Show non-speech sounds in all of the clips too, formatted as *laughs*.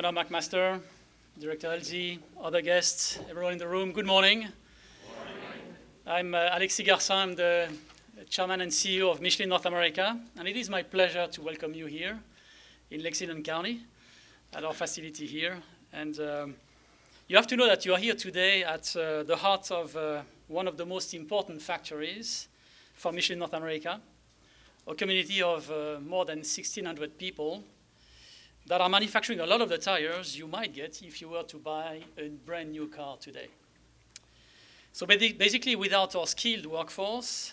Governor McMaster, Director Ellzey, other guests, everyone in the room, good morning. I'm uh, Alexis Garcin, I'm the Chairman and CEO of Michelin North America, and it is my pleasure to welcome you here in Lexington County at our facility here. And um, you have to know that you are here today at uh, the heart of uh, one of the most important factories for Michelin North America, a community of uh, more than 1,600 people that are manufacturing a lot of the tires you might get if you were to buy a brand new car today. So basically, without our skilled workforce,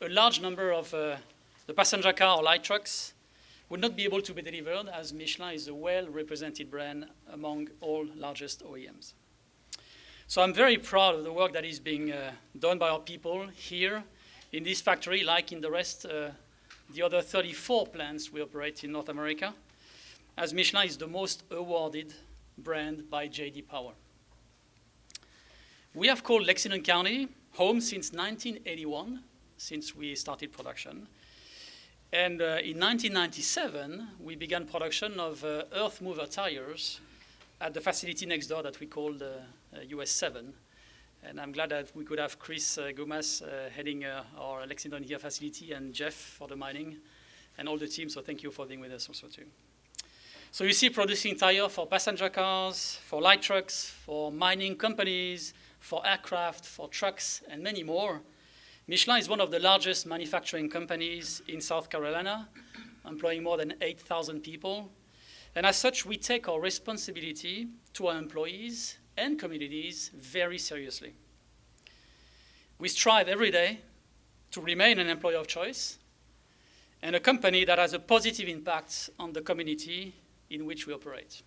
a large number of uh, the passenger car or light trucks would not be able to be delivered as Michelin is a well-represented brand among all largest OEMs. So I'm very proud of the work that is being uh, done by our people here in this factory, like in the rest, uh, the other 34 plants we operate in North America as Michelin is the most awarded brand by J.D. Power. We have called Lexington County home since 1981, since we started production. And uh, in 1997, we began production of uh, earth mover tires at the facility next door that we called uh, US 7. And I'm glad that we could have Chris uh, Gumas uh, heading uh, our Lexington here facility and Jeff for the mining and all the team. So thank you for being with us also too. So you see producing tire for passenger cars, for light trucks, for mining companies, for aircraft, for trucks, and many more. Michelin is one of the largest manufacturing companies in South Carolina, employing more than 8,000 people. And as such, we take our responsibility to our employees and communities very seriously. We strive every day to remain an employer of choice and a company that has a positive impact on the community in which we operate.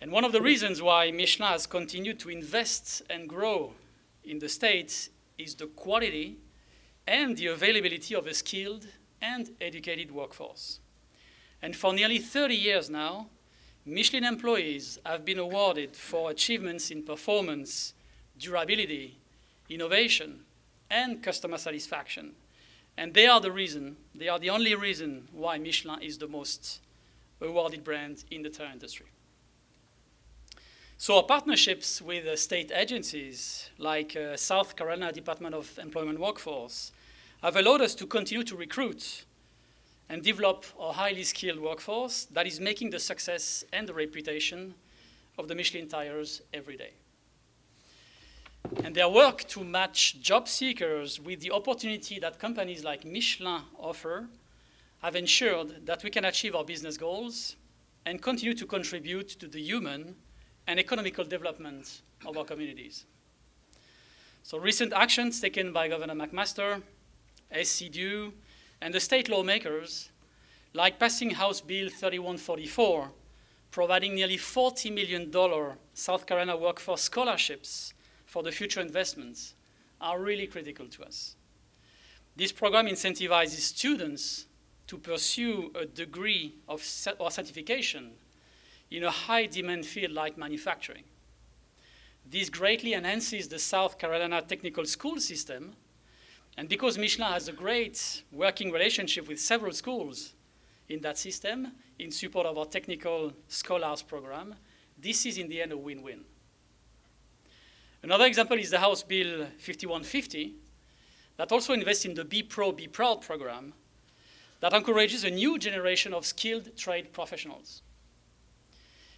And one of the reasons why Michelin has continued to invest and grow in the States is the quality and the availability of a skilled and educated workforce. And for nearly 30 years now, Michelin employees have been awarded for achievements in performance, durability, innovation, and customer satisfaction. And they are the reason, they are the only reason why Michelin is the most awarded brand in the tire industry. So our partnerships with uh, state agencies like uh, South Carolina Department of Employment Workforce have allowed us to continue to recruit and develop a highly skilled workforce that is making the success and the reputation of the Michelin tires every day. And their work to match job seekers with the opportunity that companies like Michelin offer have ensured that we can achieve our business goals and continue to contribute to the human and economical development of our communities. So recent actions taken by Governor McMaster, SCDEW, and the state lawmakers, like passing House Bill 3144, providing nearly $40 million South Carolina workforce scholarships for the future investments, are really critical to us. This program incentivizes students to pursue a degree of or certification in a high demand field like manufacturing. This greatly enhances the South Carolina technical school system, and because Michelin has a great working relationship with several schools in that system in support of our technical scholars program, this is in the end a win-win. Another example is the House Bill 5150 that also invests in the Be Pro, Be Proud program that encourages a new generation of skilled trade professionals.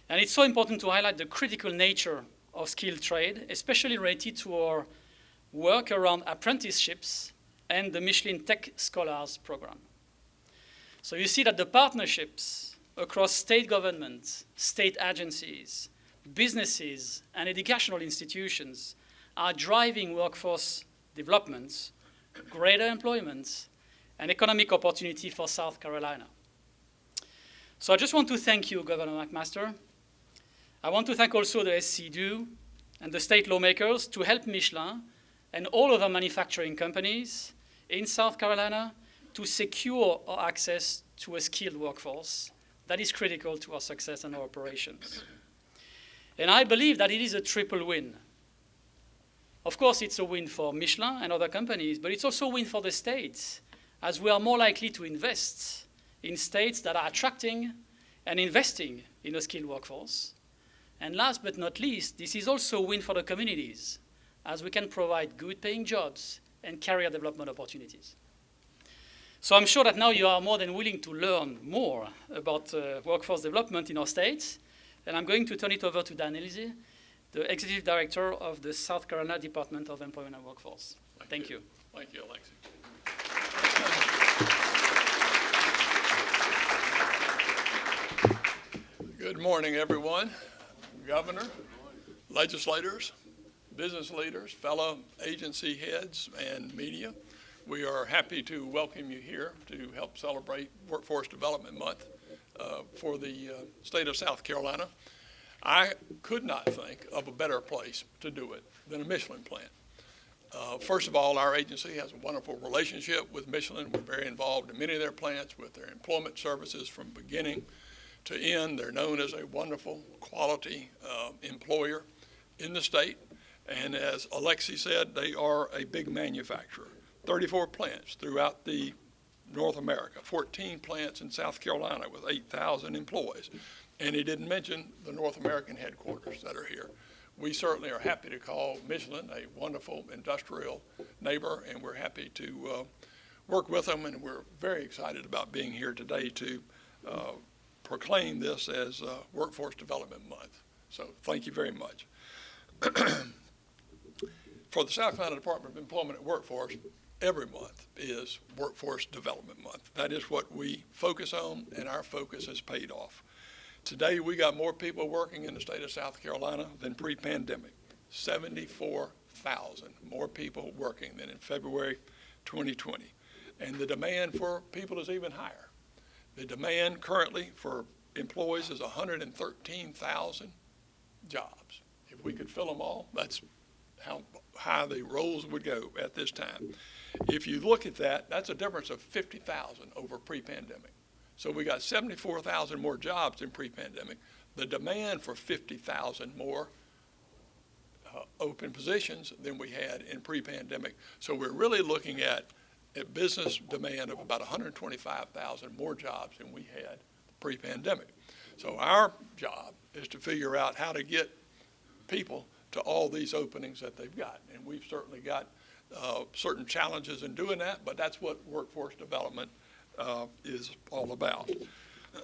And it's so important to highlight the critical nature of skilled trade, especially related to our work around apprenticeships and the Michelin Tech Scholars program. So you see that the partnerships across state governments, state agencies, businesses, and educational institutions are driving workforce development, greater employment, an economic opportunity for South Carolina. So I just want to thank you, Governor McMaster. I want to thank also the SCDEW and the state lawmakers to help Michelin and all other manufacturing companies in South Carolina to secure our access to a skilled workforce that is critical to our success and our operations. And I believe that it is a triple win. Of course, it's a win for Michelin and other companies, but it's also a win for the states as we are more likely to invest in states that are attracting and investing in a skilled workforce. And last but not least, this is also a win for the communities, as we can provide good paying jobs and career development opportunities. So I'm sure that now you are more than willing to learn more about uh, workforce development in our states. And I'm going to turn it over to Dan Ellzey, the Executive Director of the South Carolina Department of Employment and Workforce. Thank Thank you. you. Thank you, Alexi. Good morning, everyone. Governor, legislators, business leaders, fellow agency heads, and media. We are happy to welcome you here to help celebrate Workforce Development Month uh, for the uh, state of South Carolina. I could not think of a better place to do it than a Michelin plant. Uh, First of all, our agency has a wonderful relationship with Michelin. We're very involved in many of their plants with their employment services from beginning to end. They're known as a wonderful, quality uh, employer in the state. And as Alexi said, they are a big manufacturer. 34 plants throughout the North America, 14 plants in South Carolina with 8,000 employees. And he didn't mention the North American headquarters that are here we certainly are happy to call Michelin a wonderful industrial neighbor, and we're happy to uh, work with them, and we're very excited about being here today to uh, proclaim this as uh, Workforce Development Month. So thank you very much. *clears throat* For the South Carolina Department of Employment and Workforce, every month is Workforce Development Month. That is what we focus on, and our focus has paid off. Today, we got more people working in the state of South Carolina than pre-pandemic. 74,000 more people working than in February 2020. And the demand for people is even higher. The demand currently for employees is 113,000 jobs. If we could fill them all, that's how high the rolls would go at this time. If you look at that, that's a difference of 50,000 over pre-pandemic. So we got 74,000 more jobs in pre-pandemic. The demand for 50,000 more uh, open positions than we had in pre-pandemic. So we're really looking at a business demand of about 125,000 more jobs than we had pre-pandemic. So our job is to figure out how to get people to all these openings that they've got. And we've certainly got uh, certain challenges in doing that, but that's what workforce development uh, is all about.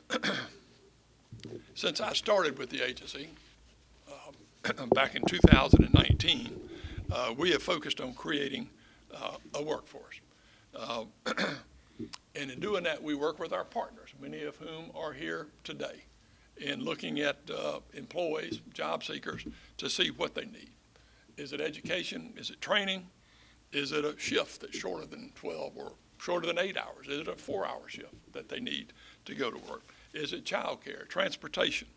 *clears throat* Since I started with the agency um, *clears throat* back in 2019, uh, we have focused on creating uh, a workforce. Uh, *clears throat* and in doing that, we work with our partners, many of whom are here today, in looking at employees, job seekers, to see what they need. Is it education? Is it training? Is it a shift that's shorter than 12 or shorter than eight hours? Is it a four-hour shift that they need to go to work? Is it childcare, transportation,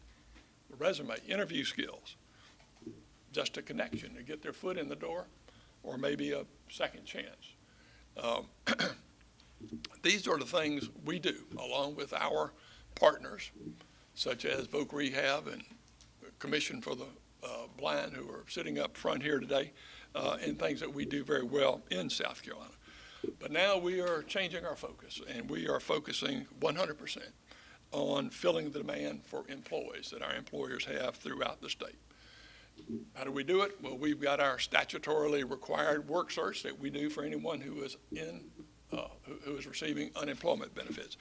resume, interview skills, just a connection to get their foot in the door, or maybe a second chance? Um, *clears throat* these are the things we do along with our partners, such as Voc Rehab and Commission for the uh, Blind, who are sitting up front here today, uh, and things that we do very well in South Carolina. But now we are changing our focus, and we are focusing 100% on filling the demand for employees that our employers have throughout the state. How do we do it? Well, we've got our statutorily required work search that we do for anyone who is in, uh, who, who is receiving unemployment benefits.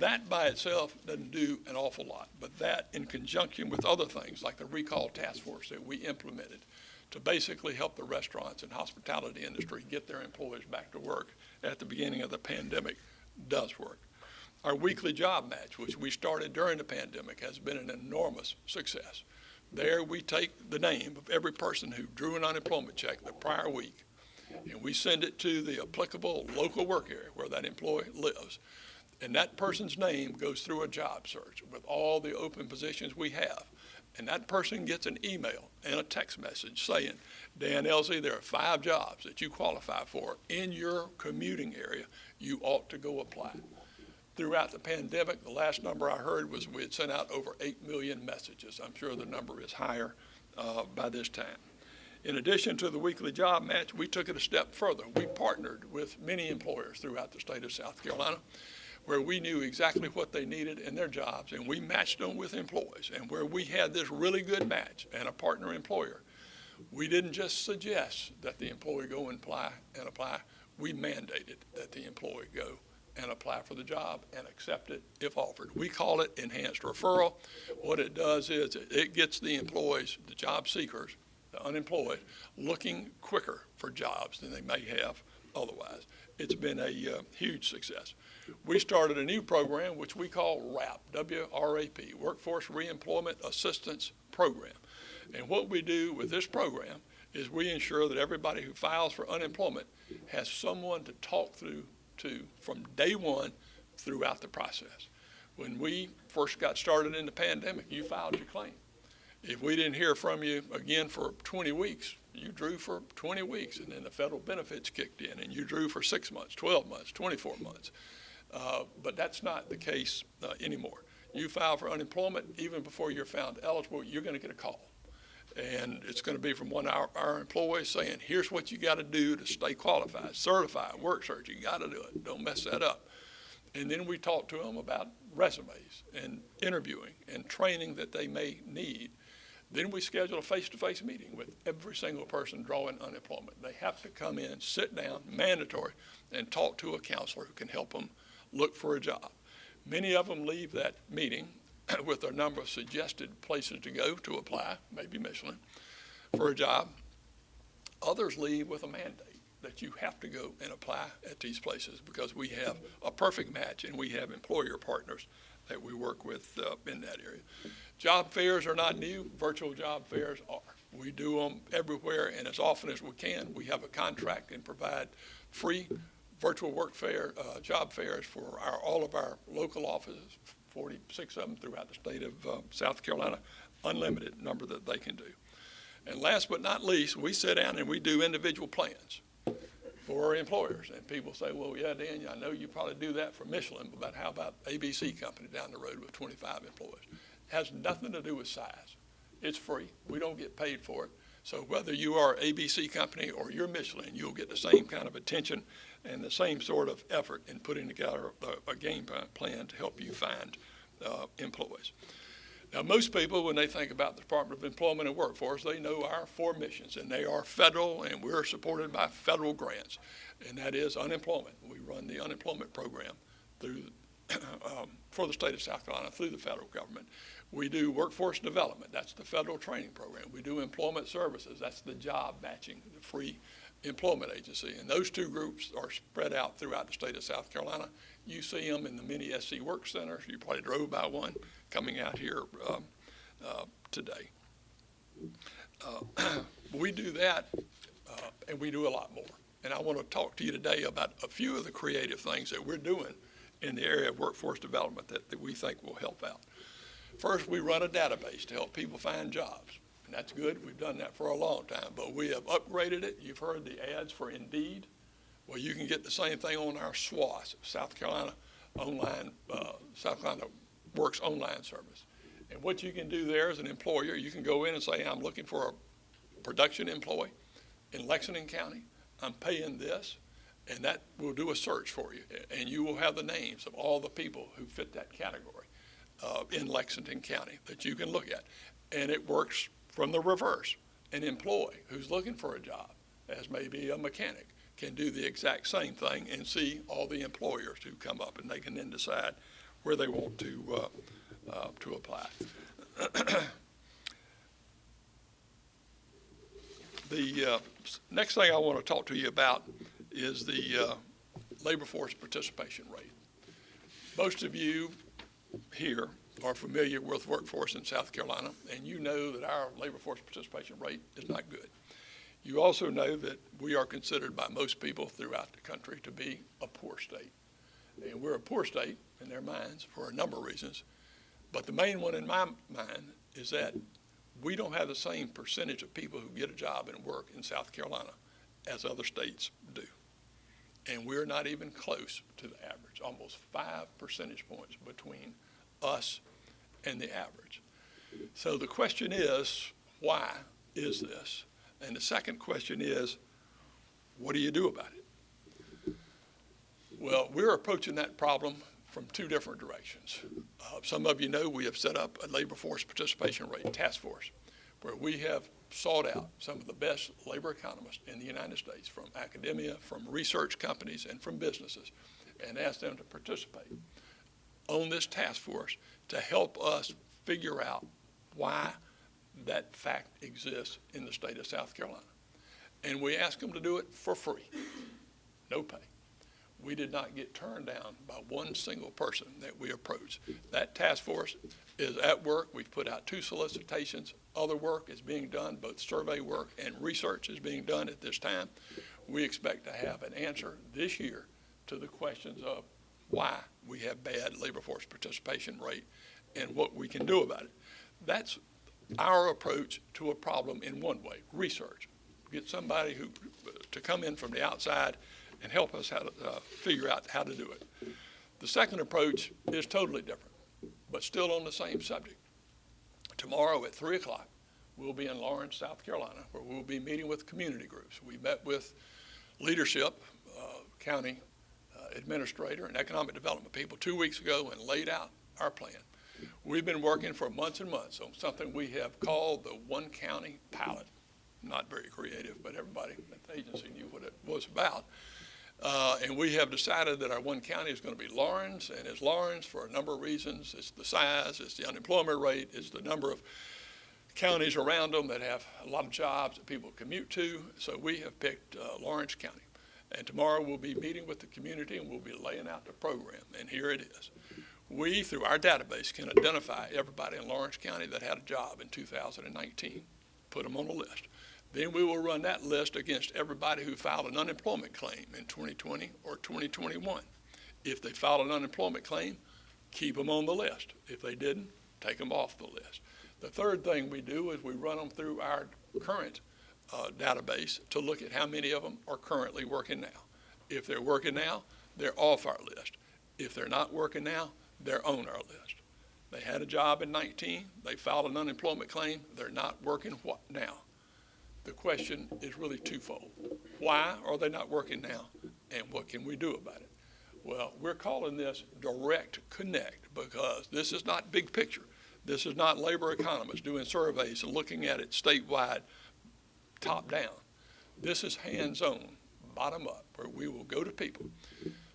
That by itself doesn't do an awful lot, but that in conjunction with other things like the recall task force that we implemented to basically help the restaurants and hospitality industry get their employees back to work at the beginning of the pandemic does work. Our weekly job match, which we started during the pandemic, has been an enormous success. There we take the name of every person who drew an unemployment check the prior week and we send it to the applicable local work area where that employee lives. And that person's name goes through a job search with all the open positions we have and that person gets an email and a text message saying, Dan Ellzey, there are five jobs that you qualify for in your commuting area. You ought to go apply. Throughout the pandemic, the last number I heard was we had sent out over 8 million messages. I'm sure the number is higher uh, by this time. In addition to the weekly job match, we took it a step further. We partnered with many employers throughout the state of South Carolina where we knew exactly what they needed in their jobs and we matched them with employees and where we had this really good match and a partner employer. We didn't just suggest that the employee go and apply and apply. We mandated that the employee go and apply for the job and accept it if offered. We call it enhanced referral. What it does is it- gets the employees, the job seekers, the unemployed, looking quicker for jobs than they may have otherwise. It's been a uh, huge success. We started a new program which we call WRAP, W-R-A-P, Workforce Reemployment Assistance Program. And what we do with this program is we ensure that everybody who files for unemployment has someone to talk through to from day one throughout the process. When we first got started in the pandemic, you filed your claim. If we didn't hear from you again for 20 weeks, you drew for 20 weeks, and then the federal benefits kicked in, and you drew for six months, 12 months, 24 months. Uh, but that's not the case uh, anymore. You file for unemployment, even before you're found eligible, you're going to get a call. And it's going to be from one of our, our employees saying, here's what you got to do to stay qualified, certified, work search. You got to do it. Don't mess that up. And then we talk to them about resumes and interviewing and training that they may need. Then we schedule a face-to-face meeting with every single person drawing unemployment. They have to come in, sit down, mandatory, and talk to a counselor who can help them look for a job. Many of them leave that meeting *clears throat* with a number of suggested places to go to apply, maybe Michelin, for a job. Others leave with a mandate that you have to go and apply at these places because we have a perfect match and we have employer partners that we work with uh, in that area. Job fairs are not new, virtual job fairs are. We do them everywhere and as often as we can. We have a contract and provide free virtual work fair, uh, job fairs for our, all of our local offices, 46 of them throughout the state of uh, South Carolina, unlimited number that they can do. And last but not least, we sit down and we do individual plans for our employers. And people say, well, yeah, Dan, I know you probably do that for Michelin, but how about ABC Company down the road with 25 employees? It Has nothing to do with size. It's free. We don't get paid for it. So whether you are ABC Company or you're Michelin, you'll get the same kind of attention and the same sort of effort in putting together a, a game plan to help you find uh, employees. Now, most people, when they think about the Department of Employment and Workforce, they know our four missions, and they are federal, and we're supported by federal grants, and that is unemployment. We run the unemployment program through *clears throat* um, for the state of South Carolina through the federal government. We do workforce development. That's the federal training program. We do employment services. That's the job matching, the free employment agency. And those two groups are spread out throughout the state of South Carolina. You see them in the many SC work centers. You probably drove by one coming out here um, uh, today. Uh, *clears throat* we do that, uh, and we do a lot more. And I want to talk to you today about a few of the creative things that we're doing in the area of workforce development that, that we think will help out. First, we run a database to help people find jobs. And that's good. We've done that for a long time. But we have upgraded it. You've heard the ads for Indeed. Well, you can get the same thing on our SWOS, South Carolina Online, uh, South Carolina Works Online Service. And what you can do there as an employer, you can go in and say, I'm looking for a production employee in Lexington County. I'm paying this. And that will do a search for you. And you will have the names of all the people who fit that category uh, in Lexington County that you can look at. And it works from the reverse. An employee who's looking for a job, as maybe a mechanic, can do the exact same thing and see all the employers who come up, and they can then decide where they want to uh, uh, to apply. *clears throat* the uh, next thing I want to talk to you about is the uh, labor force participation rate. Most of you here are familiar with workforce in South Carolina, and you know that our labor force participation rate is not good. You also know that we are considered by most people throughout the country to be a poor state. And we're a poor state in their minds for a number of reasons. But the main one in my mind is that we don't have the same percentage of people who get a job and work in South Carolina as other states do. And we're not even close to the average, almost five percentage points between us and the average. So the question is, why is this? And the second question is, what do you do about it? Well, we're approaching that problem from two different directions. Uh, some of you know we have set up a labor force participation rate task force where we have sought out some of the best labor economists in the United States from academia, from research companies, and from businesses, and asked them to participate on this task force to help us figure out why that fact exists in the state of South Carolina. And we asked them to do it for free, no pay. We did not get turned down by one single person that we approached. That task force is at work. We've put out two solicitations. Other work is being done, both survey work and research is being done at this time. We expect to have an answer this year to the questions of why we have bad labor force participation rate and what we can do about it. That's our approach to a problem in one way, research. Get somebody who, to come in from the outside and help us how to uh, figure out how to do it. The second approach is totally different, but still on the same subject. Tomorrow at 3 o'clock, we'll be in Laurens, South Carolina, where we'll be meeting with community groups. We met with leadership, uh, county administrator, and economic development people two weeks ago and laid out our plan. We've been working for months and months on something we have called the One County Pilot. Not very creative, but everybody at the agency knew what it was about. Uh, and we have decided that our one county is going to be Laurens, and it's Laurens for a number of reasons. It's the size, it's the unemployment rate, it's the number of counties around them that have a lot of jobs that people commute to. So we have picked uh, Laurens County. And tomorrow we'll be meeting with the community and we'll be laying out the program. And here it is. We, through our database, can identify everybody in Laurens County that had a job in 2019, put them on a list. Then we will run that list against everybody who filed an unemployment claim in 2020 or 2021. If they filed an unemployment claim, keep them on the list. If they didn't, take them off the list. The third thing we do is we run them through our current uh, database to look at how many of them are currently working now. If they're working now, they're off our list. If they're not working now, they're on our list. They had a job in 19, they filed an unemployment claim, they're not working what now? The question is really twofold. Why are they not working now? And what can we do about it? Well, we're calling this direct connect because this is not big picture. This is not labor economists doing surveys and looking at it statewide, top down. This is hands on, bottom up, where we will go to people.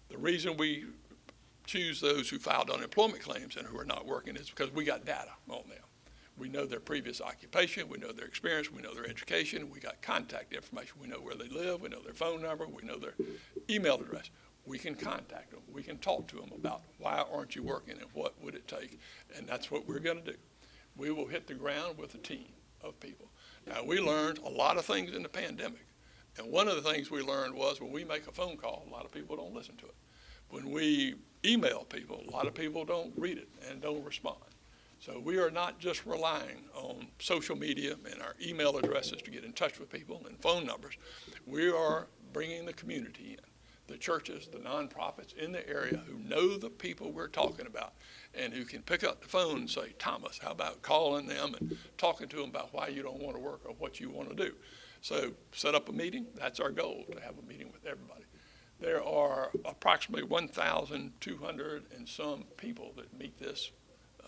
The reason we choose those who filed unemployment claims and who are not working is because we got data on them. We know their previous occupation, we know their experience, we know their education, we got contact information, we know where they live, we know their phone number, we know their email address. We can contact them, we can talk to them about why aren't you working and what would it take, and that's what we're going to do. We will hit the ground with a team of people. Now, we learned a lot of things in the pandemic, and one of the things we learned was when we make a phone call, a lot of people don't listen to it. When we email people, a lot of people don't read it and don't respond. So we are not just relying on social media and our email addresses to get in touch with people and phone numbers. We are bringing the community in, the churches, the nonprofits in the area who know the people we're talking about and who can pick up the phone and say, Thomas, how about calling them and talking to them about why you don't want to work or what you want to do. So set up a meeting. That's our goal, to have a meeting with everybody. There are approximately 1,200 and some people that meet this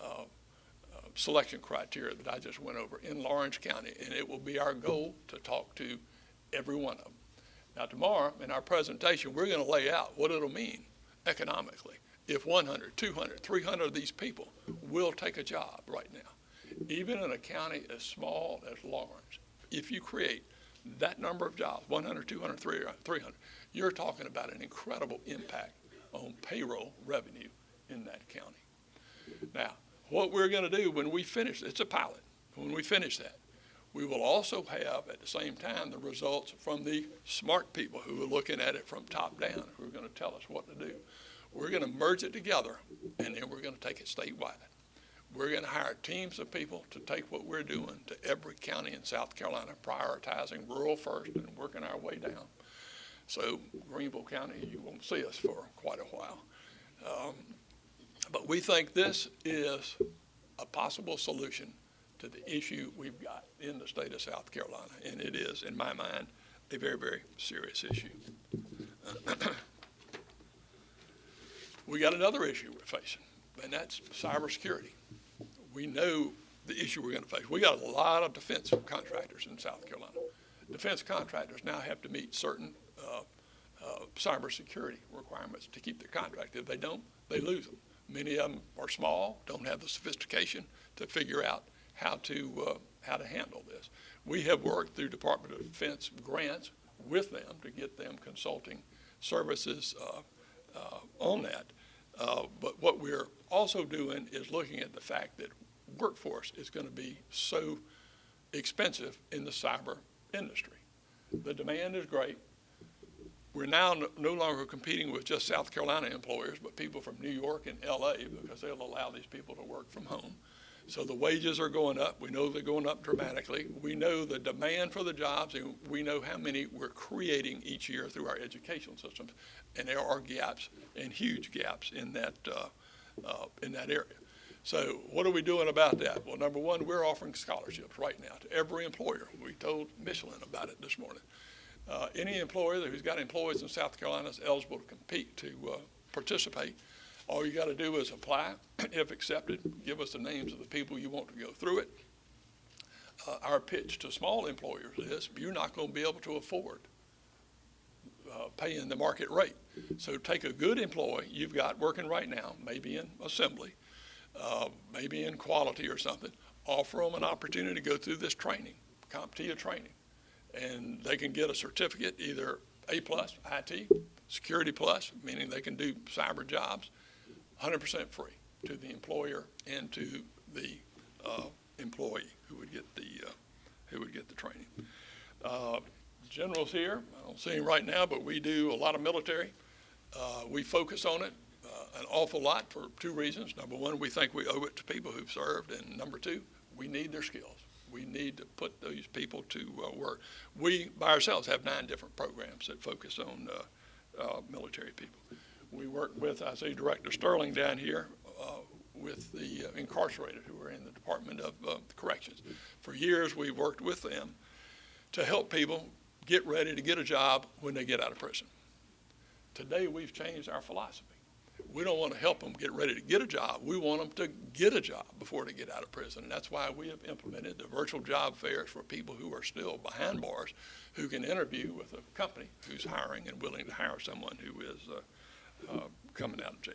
uh, uh, selection criteria that I just went over in Laurens County, and it will be our goal to talk to every one of them. Now, tomorrow in our presentation, we're going to lay out what it'll mean economically if 100, 200, 300 of these people will take a job right now. Even in a county as small as Laurens, if you create that number of jobs, 100, 200, 300, you're talking about an incredible impact on payroll revenue in that county. Now, what we're going to do when we finish, it's a pilot, when we finish that, we will also have at the same time the results from the smart people who are looking at it from top down, who are going to tell us what to do. We're going to merge it together, and then we're going to take it statewide. We're going to hire teams of people to take what we're doing to every county in South Carolina, prioritizing rural first and working our way down. So Greenville County, you won't see us for quite a while. Um, but we think this is a possible solution to the issue we've got in the state of South Carolina, and it is, in my mind, a very, very serious issue. *clears throat* We got another issue we're facing, and that's cybersecurity. We know the issue we're going to face. We got a lot of defense contractors in South Carolina. Defense contractors now have to meet certain uh, uh, cybersecurity requirements to keep their contract. If they don't, they lose them. Many of them are small, don't have the sophistication to figure out how to uh, how to handle this. We have worked through Department of Defense grants with them to get them consulting services uh, uh, on that. Uh, but what we're also doing is looking at the fact that workforce is going to be so expensive in the cyber industry. The demand is great. We're now no- no longer competing with just South Carolina employers, but people from New York and LA because they'll allow these people to work from home. So the wages are going up. We know they're going up dramatically. We know the demand for the jobs, and we know how many we're creating each year through our educational systems. And there are gaps and huge gaps in that, uh, uh, in that area. So what are we doing about that? Well, number one, we're offering scholarships right now to every employer. We told Michelin about it this morning. Uh, any employer who's got employees in South Carolina is eligible to compete, to uh, participate. All you got to do is apply. *clears throat* If accepted, give us the names of the people you want to go through it. Uh, our pitch to small employers is you're not going to be able to afford uh, paying the market rate. So take a good employee you've got working right now, maybe in assembly, uh, maybe in quality or something, offer them an opportunity to go through this training, CompTIA training. And they can get a certificate, either A plus, IT, Security Plus, meaning they can do cyber jobs, 100% free to the employer and to the uh, employee who would get the, uh, who would get the training. Uh, General's here, I don't see him right now, but we do a lot of military. Uh, We focus on it uh, an awful lot for two reasons. Number one, we think we owe it to people who've served, and number two, we need their skills. We need to put those people to uh, work. We, by ourselves, have nine different programs that focus on military people. We work with, I see Director Stirling down here, uh, with the uh, incarcerated who are in the Department of uh, Corrections. For years, we've worked with them to help people get ready to get a job when they get out of prison. Today, we've changed our philosophy. We don't want to help them get ready to get a job. We want them to get a job before they get out of prison. And that's why we have implemented the virtual job fairs for people who are still behind bars, who can interview with a company who's hiring and willing to hire someone who is uh, uh, coming out of jail.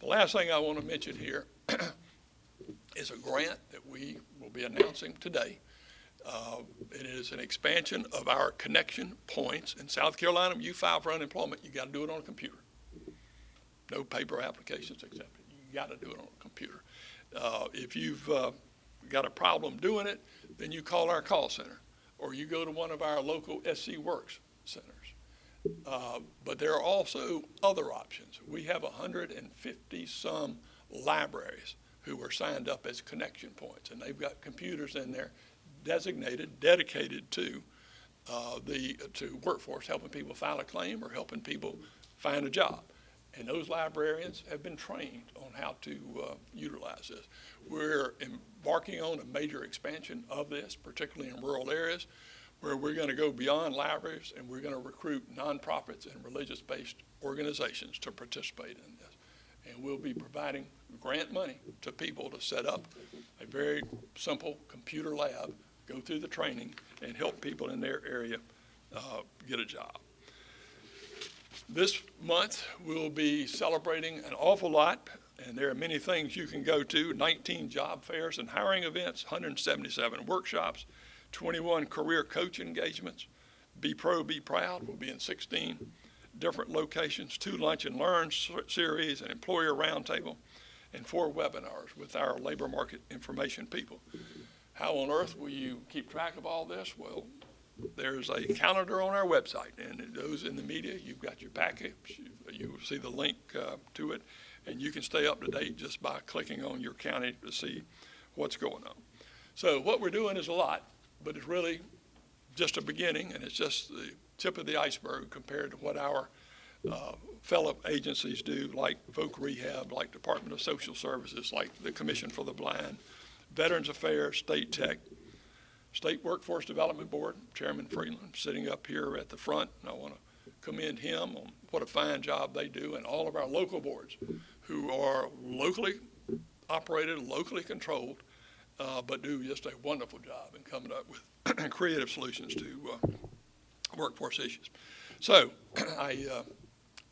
The last thing I want to mention here *clears throat* is a grant that we will be announcing today. Uh, It is an expansion of our connection points. In South Carolina, you file for unemployment, you got to do it on a computer. No paper applications accepted. You got to do it on a computer. Uh, If you've uh, got a problem doing it, then you call our call center, or you go to one of our local SC Works centers. Uh, But there are also other options. We have 150-some libraries who are signed up as connection points, and they've got computers in there designated, dedicated to uh, the, to workforce, helping people file a claim or helping people find a job. And those librarians have been trained on how to uh, utilize this. We're embarking on a major expansion of this, particularly in rural areas, where we're going to go beyond libraries and we're going to recruit nonprofits and religious-based organizations to participate in this. And we'll be providing grant money to people to set up a very simple computer lab, go through the training, and help people in their area uh, get a job. This month, we'll be celebrating an awful lot, and there are many things you can go to, 19 job fairs and hiring events, 177 workshops, 21 career coach engagements. Be Pro, Be Proud will be in 16 different locations, two Lunch and Learn series, an employer roundtable, and four webinars with our labor market information people. How on earth will you keep track of all this? Well, there's a calendar on our website, and goes in the media. You've got your package. You- You will see the link uh, to it, and you can stay up to date just by clicking on your county to see what's going on. So what we're doing is a lot, but it's really just a beginning, and it's just the tip of the iceberg compared to what our uh, fellow agencies do, like Voc Rehab, like Department of Social Services, like the Commission for the Blind, Veterans Affairs, State Tech, State Workforce Development Board, Chairman Freeland, sitting up here at the front, and I want to commend him on what a fine job they do and all of our local boards who are locally operated, locally controlled, uh, but do just a wonderful job in coming up with *clears throat* creative solutions to uh, workforce issues. So *clears throat* I uh,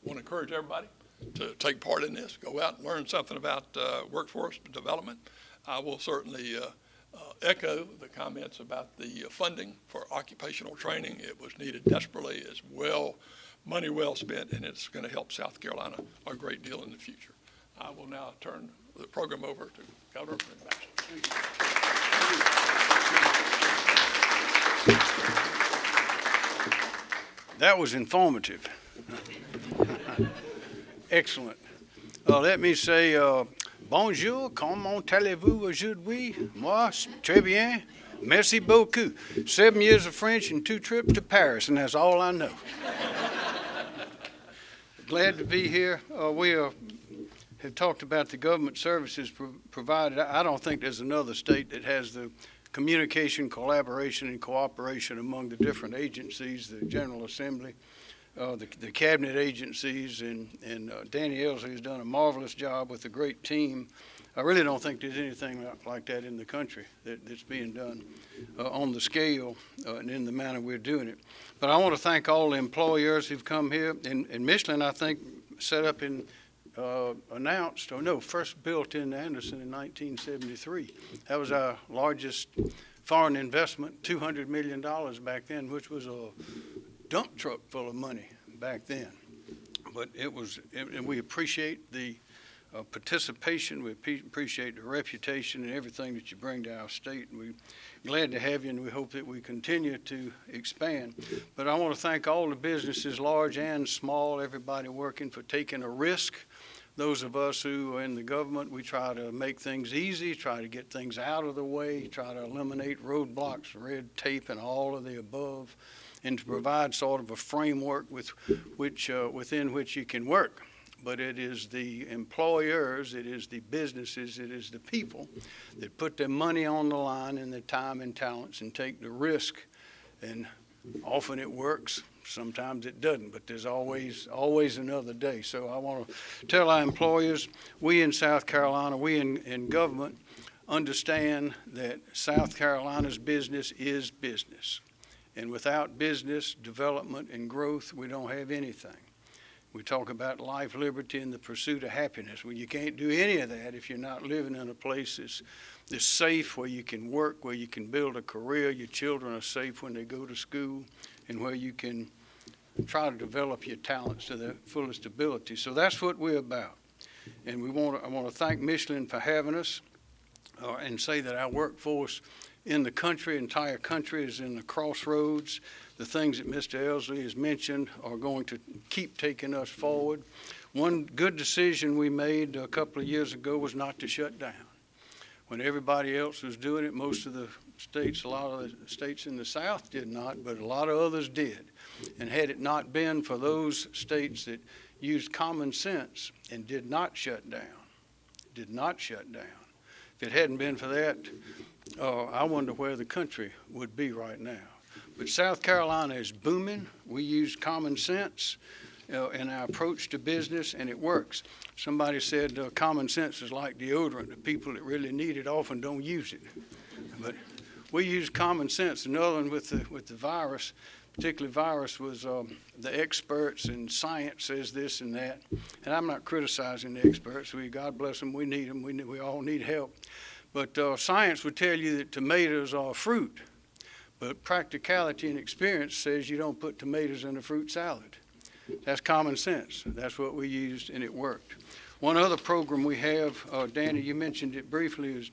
want to encourage everybody to take part in this, go out and learn something about uh, workforce development. I will certainly uh, uh, echo the comments about the funding for occupational training. It was needed desperately. It's well, money well spent, and it's going to help South Carolina a great deal in the future. I will now turn the program over to Governor McMaster. That was informative. *laughs* Excellent. Uh, let me say, uh, bonjour, comment allez-vous aujourd'hui? Moi, très bien. Merci beaucoup. Seven years of French and two trips to Paris, and that's all I know. *laughs* Glad to be here. Uh, we uh, have talked about the government services pro- provided. I don't think there's another state that has the communication, collaboration, and cooperation among the different agencies, the General Assembly, uh, the, the cabinet agencies, and, and uh, Danny Ellzey has done a marvelous job with a great team. I really don't think there's anything like- like that in the country that, that's being done uh, on the scale uh, and in the manner we're doing it. But I want to thank all the employers who've come here. And, and Michelin, I think, set up in uh, announced, or no, first built in Anderson in 1973. That was our largest foreign investment, $200 million back then, which was a dump truck full of money back then. But it was, and we appreciate the uh, participation, we appreciate the reputation and everything that you bring to our state. And we're glad to have you, and we hope that we continue to expand. But I want to thank all the businesses, large and small, everybody working for taking a risk those of us who are in the government, we try to make things easy, try to get things out of the way, try to eliminate roadblocks, red tape, and all of the above, and to provide sort of a framework with which, uh, within which you can work. But it is the employers, it is the businesses, it is the people that put their money on the line and their time and talents and take the risk. And often it works, sometimes it doesn't, but there's always, always another day. So I want to tell our employers, we in South Carolina, we in, in government, understand that South Carolina's business is business. And without business development and growth, we don't have anything. We talk about life, liberty, and the pursuit of happiness. Well, you can't do any of that if you're not living in a place that's, that's safe, where you can work, where you can build a career, your children are safe when they go to school, and where you can try to develop your talents to their fullest ability. So that's what we're about. And we want to, I want to thank Michelin for having us uh, and say that our workforce in the country, entire country, is in the crossroads. The things that Mr. Ellzey has mentioned are going to keep taking us forward. One good decision we made a couple of years ago was not to shut down. When everybody else was doing it, most of the states, a lot of the states in the South did not, but a lot of others did. And had it not been for those states that used common sense and did not shut down, did not shut down, if it hadn't been for that, uh, I wonder where the country would be right now. But South Carolina is booming. We use common sense in our approach to business, and it works. Somebody said uh, common sense is like deodorant. The people that really need it often don't use it. But we use common sense. Another one with the, with the virus, particularly virus, was um, the experts and science says this and that. And I'm not criticizing the experts. We, God bless them, we need them. We, we all need help. But uh, science would tell you that tomatoes are fruit. But practicality and experience says you don't put tomatoes in a fruit salad. That's common sense. That's what we used, and it worked. One other program we have, uh, Danny, you mentioned it briefly, is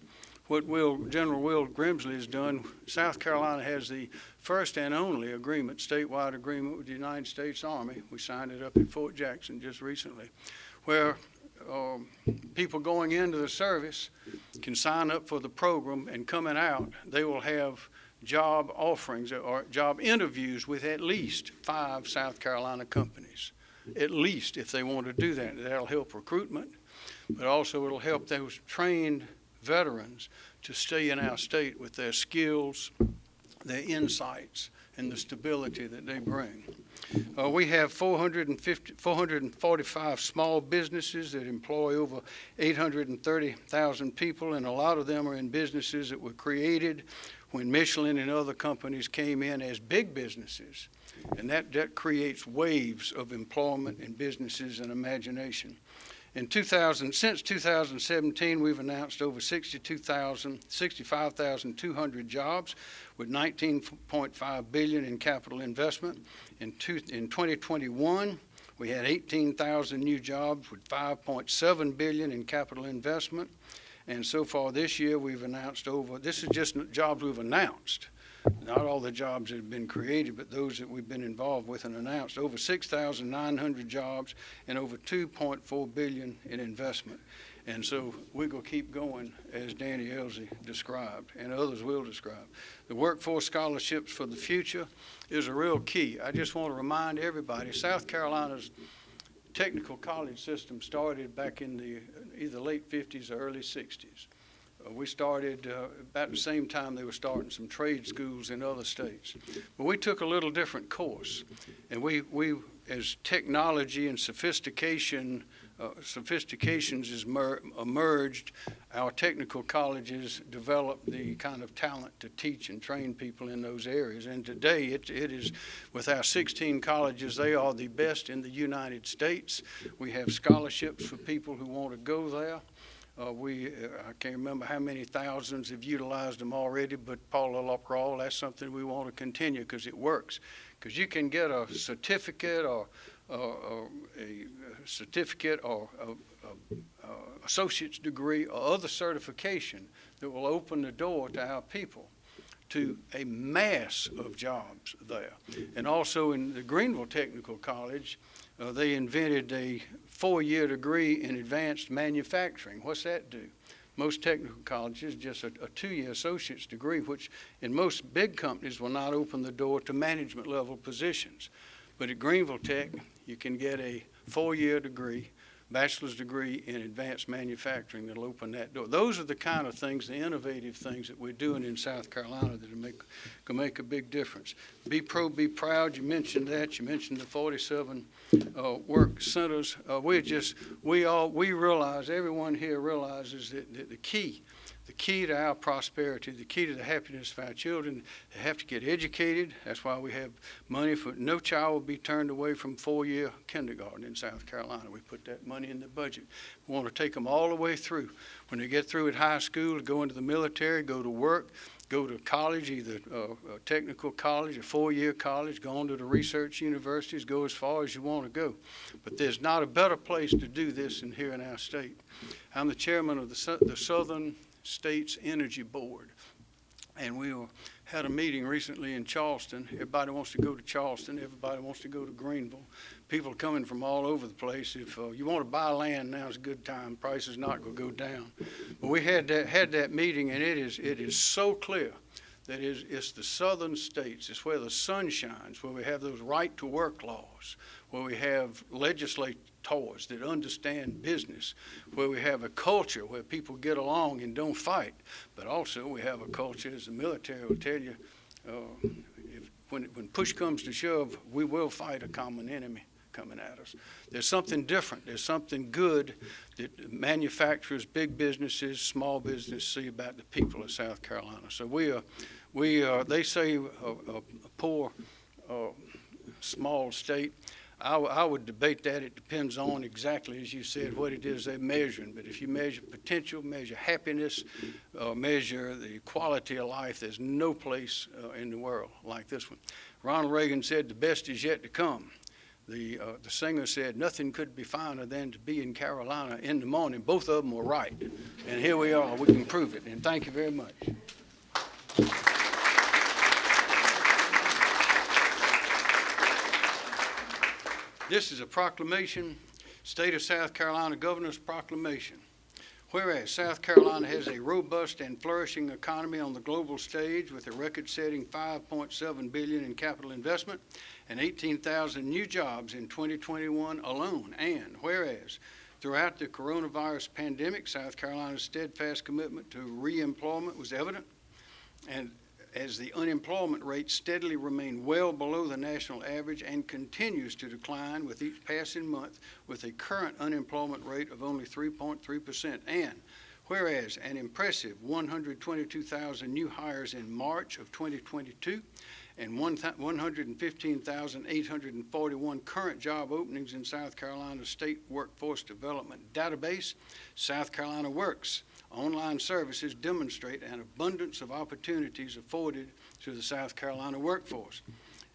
what Will, General Will Grimsley has done. South Carolina has the first and only agreement, statewide agreement with the United States Army. We signed it up at Fort Jackson just recently, where um, people going into the service can sign up for the program and coming out, they will have job offerings or job interviews with at least five South Carolina companies. At least if they want to do that. That'll help recruitment, but also it'll help those trained veterans to stay in our state with their skills, their insights, and the stability that they bring. Uh, we have 450, 445 small businesses that employ over 830,000 people, and a lot of them are in businesses that were created when Michelin and other companies came in as big businesses. And that, that creates waves of employment and businesses and imagination. In 2000, since 2017, we've announced over 62,000, 65,200 jobs with 19.5 billion in capital investment. In, two, in 2021, we had 18,000 new jobs with 5.7 billion in capital investment. And so far this year, we've announced over, this is just jobs we've announced, not all the jobs that have been created, but those that we've been involved with and announced, over 6,900 jobs and over 2.4 billion in investment. And so we're going to keep going, as Danny Ellzey described, and others will describe. The workforce scholarships for the future is a real key. I just want to remind everybody, South Carolina's technical college system started back in the either late 50s or early 60s. Uh, we started uh, about the same time they were starting some trade schools in other states. But we took a little different course. And we, we as technology and sophistication, uh, sophistications has mer- emerged, our technical colleges developed the kind of talent to teach and train people in those areas. And today, it, it is, with our 16 colleges, they are the best in the United States. We have scholarships for people who want to go there. Uh, we, uh, I can't remember how many thousands have utilized them already, but Paula Locrawl, that's something we want to continue because it works. Because you can get a certificate or, or a certificate or a, a, a associate's degree or other certification that will open the door to our people to a mass of jobs there. And also in the Greenville Technical College, uh, they invented a four-year degree in advanced manufacturing. What's that do? Most technical colleges just a, a two-year associate's degree, which in most big companies will not open the door to management level positions. But at Greenville Tech, you can get a four-year degree bachelor's degree in advanced manufacturing that'll open that door. Those are the kind of things, the innovative things that we're doing in South Carolina that'll make, can make a big difference. Be pro, be proud. You mentioned that. You mentioned the 47 uh, work centers. Uh, we just, we all, we realize, everyone here realizes that, that the key the key to our prosperity, the key to the happiness of our children. They have to get educated. That's why we have money for no child will be turned away from four-year kindergarten in South Carolina. We put that money in the budget. We want to take them all the way through. When they get through at high school, go into the military, go to work, go to college, either uh, a technical college, a four-year college, go on to the research universities, go as far as you want to go. But there's not a better place to do this than here in our state. I'm the chairman of the, the Southern States Energy Board. And we had a meeting recently in Charleston. Everybody wants to go to Charleston. Everybody wants to go to Greenville. People coming from all over the place. If uh, you want to buy land, now is a good time. Price is not going to go down. But we had that, had that meeting, and it is, it is so clear that is, it's the southern states. It's where the sun shines, where we have those right to work laws, where we have legislators that understand business, where we have a culture where people get along and don't fight, but also we have a culture, as the military will tell you, uh, if, when, when push comes to shove, we will fight a common enemy coming at us. There's something different. There's something good that manufacturers, big businesses, small business see about the people of South Carolina. So we are, we are, they say a, a, poor, uh, small state. I, I would debate that. It depends on exactly, as you said, what it is they're measuring. But if you measure potential, measure happiness, uh, measure the quality of life, there's no place uh, in the world like this one. Ronald Reagan said, the best is yet to come. The, uh, the singer said, nothing could be finer than to be in Carolina in the morning. Both of them were right. And here we are. We can prove it. And thank you very much. This is a proclamation, State of South Carolina Governor's Proclamation. Whereas South Carolina has a robust and flourishing economy on the global stage with a record-setting 5.7 billion in capital investment and 18,000 new jobs in 2021 alone. And whereas throughout the coronavirus pandemic, South Carolina's steadfast commitment to reemployment was evident. And as the unemployment rate steadily remained well below the national average and continues to decline with each passing month with a current unemployment rate of only 3.3%. And whereas an impressive 122,000 new hires in March of 2022 and 115,841 current job openings in South Carolina's State Workforce Development Database, South Carolina Works online services demonstrate an abundance of opportunities afforded to the South Carolina workforce.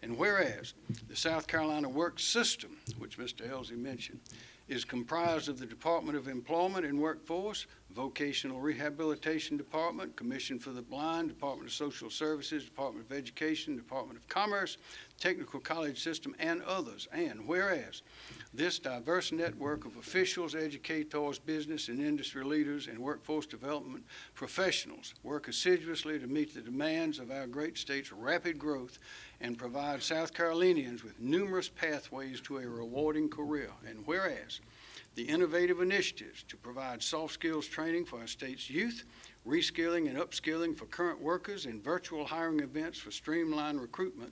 And whereas the South Carolina Work System, which Mr. Ellzey mentioned, is comprised of the Department of Employment and Workforce, Vocational Rehabilitation Department, Commission for the Blind, Department of Social Services, Department of Education, Department of Commerce, Technical College System, and others. And whereas this diverse network of officials, educators, business and industry leaders, and workforce development professionals work assiduously to meet the demands of our great state's rapid growth and provide South Carolinians with numerous pathways to a rewarding career. And whereas the innovative initiatives to provide soft skills training for our state's youth, reskilling and upskilling for current workers, and virtual hiring events for streamlined recruitment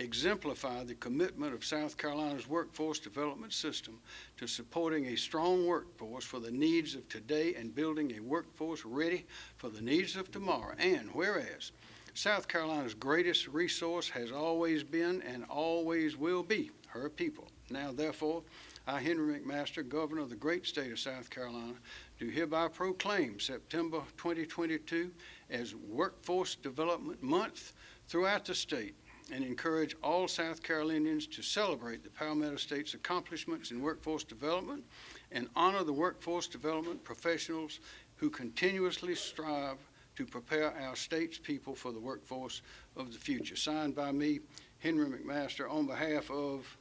exemplify the commitment of South Carolina's workforce development system to supporting a strong workforce for the needs of today and building a workforce ready for the needs of tomorrow. And whereas South Carolina's greatest resource has always been and always will be her people. Now, therefore, I, Henry McMaster, Governor of the great state of South Carolina, do hereby proclaim September 2022 as Workforce Development Month throughout the state and encourage all South Carolinians to celebrate the Palmetto State's accomplishments in workforce development and honor the workforce development professionals who continuously strive to prepare our state's people for the workforce of the future. Signed by me, Henry McMaster, on behalf of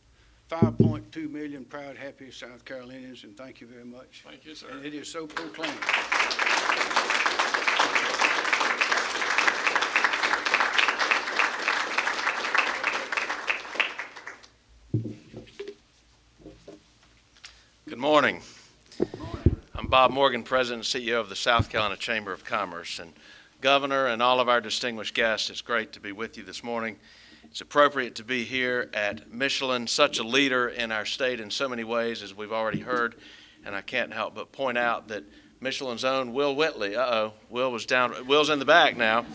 5.2 million proud, happy South Carolinians, and thank you very much. Thank you, sir. And it is so proclaimed. Good morning. I'm Bob Morgan, President and CEO of the South Carolina Chamber of Commerce. And Governor and all of our distinguished guests, it's great to be with you this morning. It's appropriate to be here at Michelin, such a leader in our state in so many ways, as we've already heard. And I can't help but point out that Michelin's own Will Whitley, uh-oh, Will was down, Will's in the back now.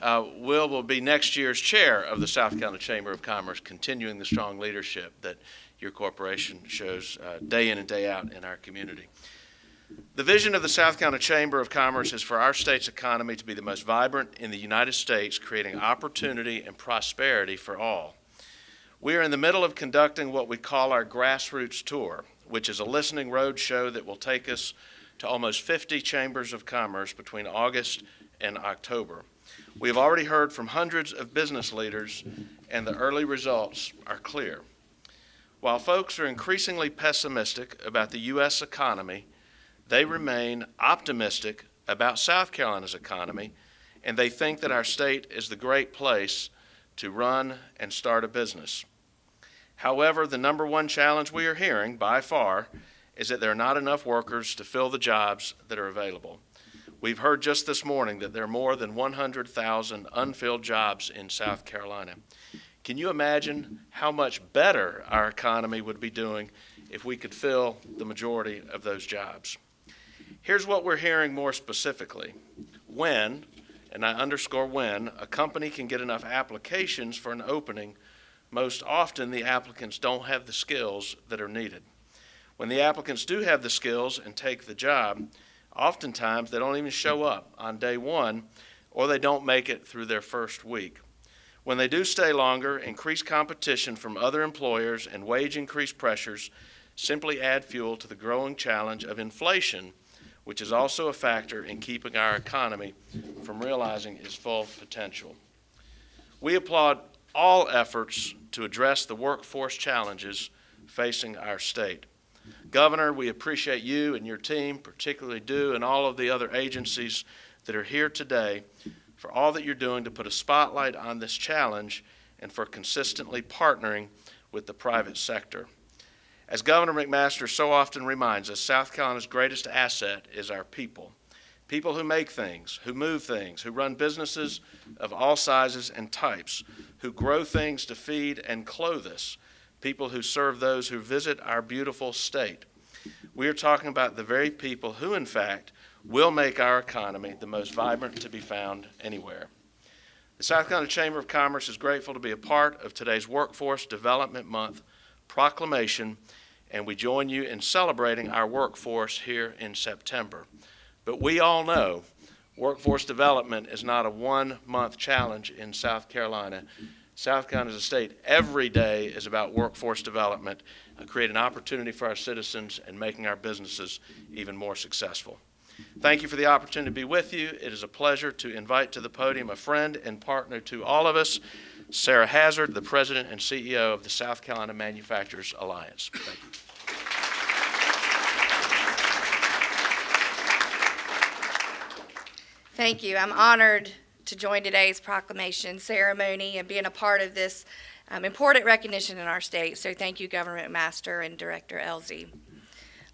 Uh, Will will be next year's chair of the South Carolina Chamber of Commerce, continuing the strong leadership that your corporation shows uh, day in and day out in our community. The vision of the South Carolina Chamber of Commerce is for our state's economy to be the most vibrant in the United States, creating opportunity and prosperity for all. We are in the middle of conducting what we call our grassroots tour, which is a listening road show that will take us to almost 50 chambers of commerce between August and October. We have already heard from hundreds of business leaders, and the early results are clear. While folks are increasingly pessimistic about the U.S. economy, they remain optimistic about South Carolina's economy, and they think that our state is the great place to run and start a business. However, the number one challenge we are hearing by far is that there are not enough workers to fill the jobs that are available. We've heard just this morning that there are more than 100,000 unfilled jobs in South Carolina. Can you imagine how much better our economy would be doing if we could fill the majority of those jobs? Here's what we're hearing more specifically. When, and I underscore when, a company can get enough applications for an opening, most often the applicants don't have the skills that are needed. When the applicants do have the skills and take the job, oftentimes they don't even show up on day one or they don't make it through their first week. When they do stay longer, increased competition from other employers and wage increase pressures simply add fuel to the growing challenge of inflation, which is also a factor in keeping our economy from realizing its full potential. We applaud all efforts to address the workforce challenges facing our state. Governor, we appreciate you and your team, particularly DEW and all of the other agencies that are here today for all that you're doing to put a spotlight on this challenge and for consistently partnering with the private sector. As Governor McMaster so often reminds us, South Carolina's greatest asset is our people. People who make things, who move things, who run businesses of all sizes and types, who grow things to feed and clothe us, people who serve those who visit our beautiful state. We are talking about the very people who, in fact, will make our economy the most vibrant to be found anywhere. The South Carolina Chamber of Commerce is grateful to be a part of today's Workforce Development Month proclamation, and we join you in celebrating our workforce here in September. But we all know workforce development is not a one-month challenge in South Carolina. South Carolina as a state, every day is about workforce development, creating opportunity for our citizens and making our businesses even more successful. Thank you for the opportunity to be with you. It is a pleasure to invite to the podium a friend and partner to all of us, Sarah Hazard, the President and CEO of the South Carolina Manufacturers Alliance. Thank you. Thank you. I'm honored to join today's proclamation ceremony and being a part of this um, important recognition in our state. So thank you, Governor McMaster and Director Ellzey.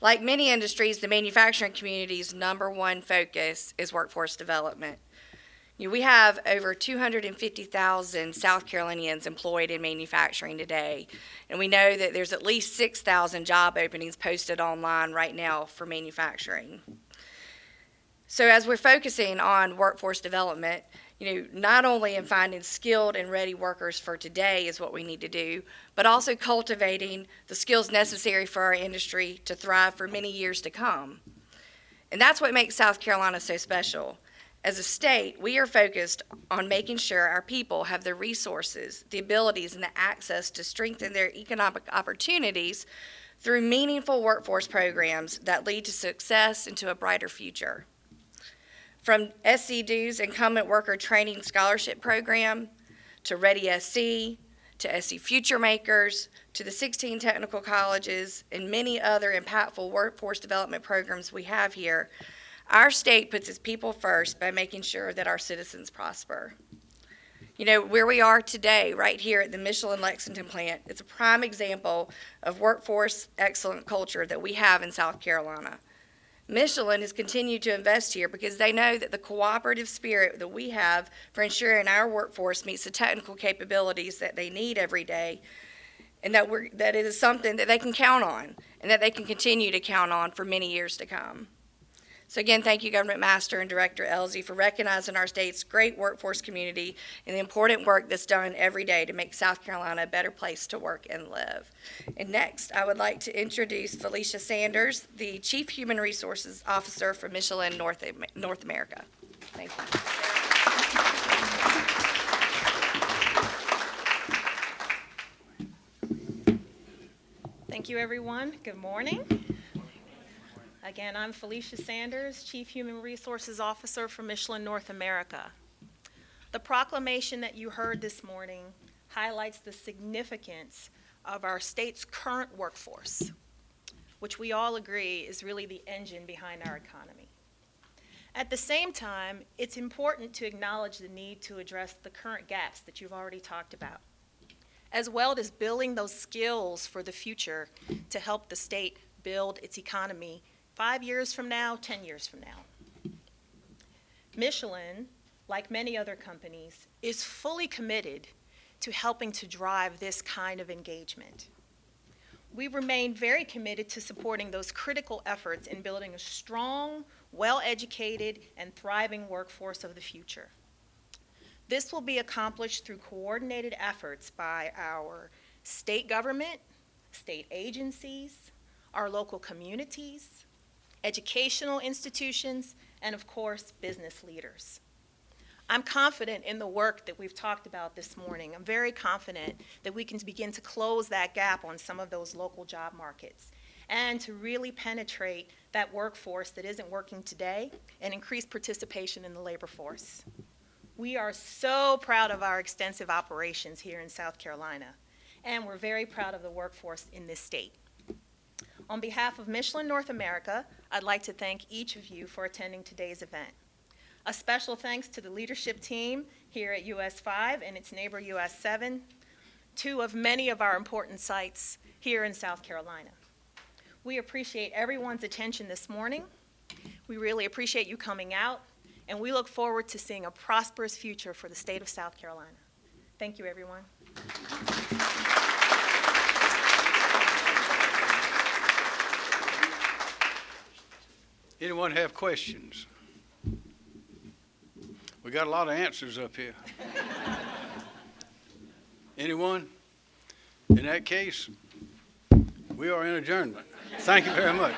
Like many industries, the manufacturing community's number one focus is workforce development. You know, we have over 250,000 South Carolinians employed in manufacturing today, and we know that there's at least 6,000 job openings posted online right now for manufacturing. So as we're focusing on workforce development, you know, not only in finding skilled and ready workers for today is what we need to do, but also cultivating the skills necessary for our industry to thrive for many years to come. And that's what makes South Carolina so special. As a state, we are focused on making sure our people have the resources, the abilities, and the access to strengthen their economic opportunities through meaningful workforce programs that lead to success and to a brighter future. From SCDEW's Incumbent Worker Training Scholarship Program to Ready SC to SC Future Makers to the 16 technical colleges and many other impactful workforce development programs we have here, our state puts its people first by making sure that our citizens prosper. You know, where we are today, right here at the Michelin Lexington plant, it's a prime example of workforce excellent culture that we have in South Carolina. Michelin has continued to invest here because they know that the cooperative spirit that we have for ensuring our workforce meets the technical capabilities that they need every day, and that we're, that it is something that they can count on and that they can continue to count on for many years to come. So again, thank you, Governor McMaster and Director Ellzey, for recognizing our state's great workforce community and the important work that's done every day to make South Carolina a better place to work and live. And next, I would like to introduce Felicia Sanders, the Chief Human Resources Officer for Michelin North, North America. Thank you. Thank you, everyone. Good morning. Again, I'm Felicia Sanders, Chief Human Resources Officer for Michelin North America. The proclamation that you heard this morning highlights the significance of our state's current workforce, which we all agree is really the engine behind our economy. At the same time, it's important to acknowledge the need to address the current gaps that you've already talked about, as well as building those skills for the future to help the state build its economy five years from now, 10 years from now. Michelin, like many other companies, is fully committed to helping to drive this kind of engagement. We remain very committed to supporting those critical efforts in building a strong, well-educated, and thriving workforce of the future. This will be accomplished through coordinated efforts by our state government, state agencies, our local communities, educational institutions, and of course, business leaders. I'm confident in the work that we've talked about this morning. I'm very confident that we can begin to close that gap on some of those local job markets and to really penetrate that workforce that isn't working today and increase participation in the labor force. We are so proud of our extensive operations here in South Carolina, and we're very proud of the workforce in this state. On behalf of Michelin North America, I'd like to thank each of you for attending today's event. A special thanks to the leadership team here at US 5 and its neighbor US 7, two of many of our important sites here in South Carolina. We appreciate everyone's attention this morning. We really appreciate you coming out, and we look forward to seeing a prosperous future for the state of South Carolina. Thank you, everyone. Anyone have questions? We got a lot of answers up here. Anyone? In that case, we are in adjournment. Thank you very much.